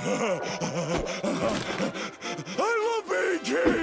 I love being king!